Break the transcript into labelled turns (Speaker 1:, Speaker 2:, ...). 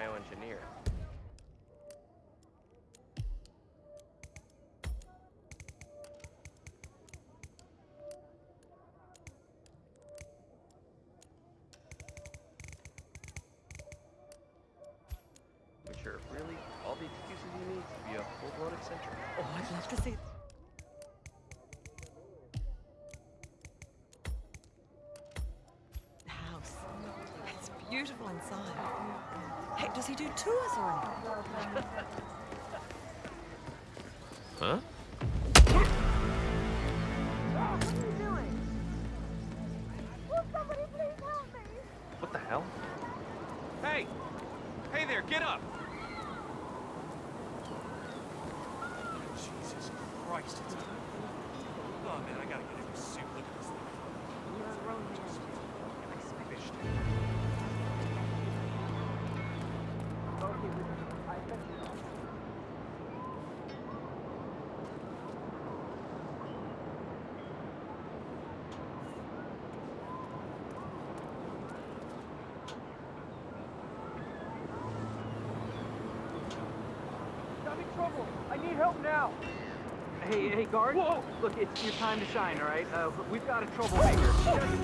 Speaker 1: bioengineer. Really all the excuses you need to be a full-blown eccentric.
Speaker 2: Oh, I'd love to see. Beautiful inside. Hey, does he do tours or anything?
Speaker 1: Huh? What are you doing? Someone please help me. What the hell?
Speaker 3: Hey! Hey there, get up! Jesus Christ, it's... Oh man, I gotta get in this suit. Look at this thing.
Speaker 4: I need help now. Hey, hey, guard.
Speaker 3: Whoa!
Speaker 4: Look, it's your time to shine, all right? Uh, we've got a troublemaker.